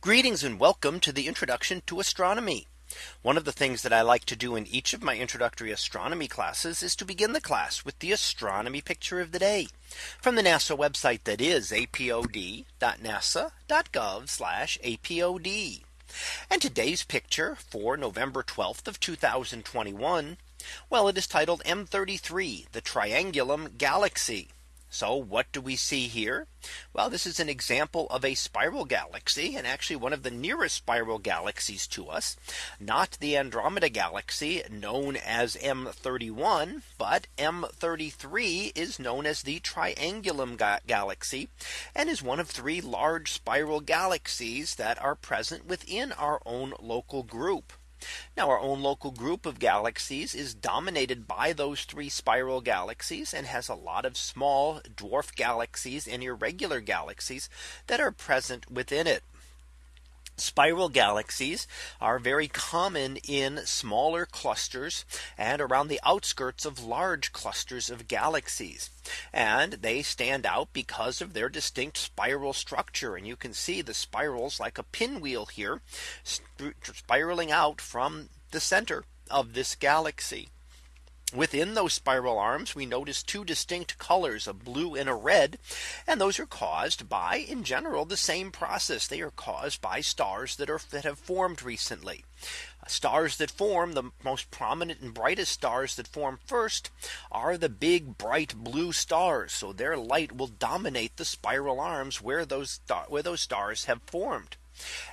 Greetings and welcome to the introduction to astronomy. One of the things that I like to do in each of my introductory astronomy classes is to begin the class with the astronomy picture of the day from the NASA website that is apod.nasa.gov apod. And today's picture for November 12th of 2021. Well, it is titled M33 the Triangulum Galaxy. So what do we see here? Well, this is an example of a spiral galaxy and actually one of the nearest spiral galaxies to us, not the Andromeda galaxy known as M31, but M33 is known as the Triangulum ga galaxy and is one of three large spiral galaxies that are present within our own local group. Now our own local group of galaxies is dominated by those three spiral galaxies and has a lot of small dwarf galaxies and irregular galaxies that are present within it. Spiral galaxies are very common in smaller clusters and around the outskirts of large clusters of galaxies. And they stand out because of their distinct spiral structure. And you can see the spirals like a pinwheel here spiraling out from the center of this galaxy. Within those spiral arms, we notice two distinct colors, a blue and a red. And those are caused by in general the same process. They are caused by stars that are that have formed recently. Stars that form the most prominent and brightest stars that form first are the big bright blue stars. So their light will dominate the spiral arms where those where those stars have formed.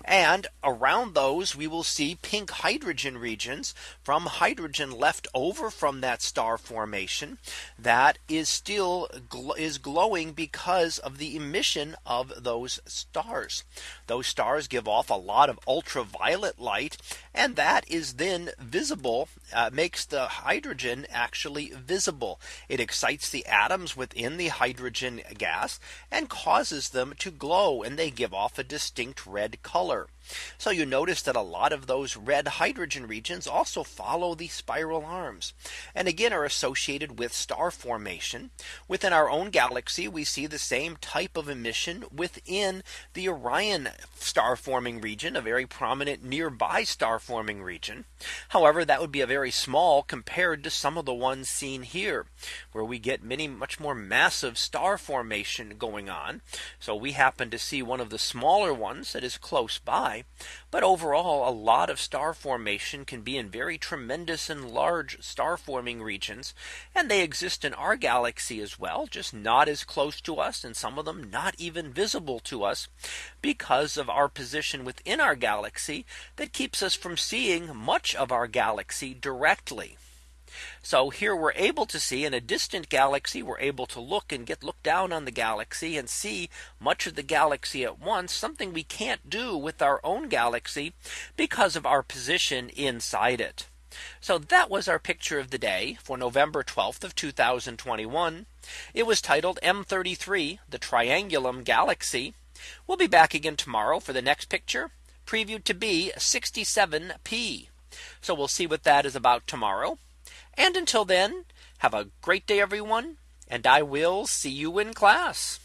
And around those we will see pink hydrogen regions from hydrogen left over from that star formation that is still is glowing because of the emission of those stars. Those stars give off a lot of ultraviolet light and that is then visible uh, makes the hydrogen actually visible. It excites the atoms within the hydrogen gas and causes them to glow and they give off a distinct red color. So you notice that a lot of those red hydrogen regions also follow the spiral arms and again are associated with star formation. Within our own galaxy, we see the same type of emission within the Orion star forming region, a very prominent nearby star forming region. However, that would be a very small compared to some of the ones seen here, where we get many much more massive star formation going on. So we happen to see one of the smaller ones that is close by but overall, a lot of star formation can be in very tremendous and large star forming regions. And they exist in our galaxy as well, just not as close to us and some of them not even visible to us because of our position within our galaxy that keeps us from seeing much of our galaxy directly. So here we're able to see in a distant galaxy, we're able to look and get look down on the galaxy and see much of the galaxy at once, something we can't do with our own galaxy because of our position inside it. So that was our picture of the day for November 12th of 2021. It was titled M33 the Triangulum Galaxy. We'll be back again tomorrow for the next picture previewed to be 67p. So we'll see what that is about tomorrow. And until then, have a great day, everyone. And I will see you in class.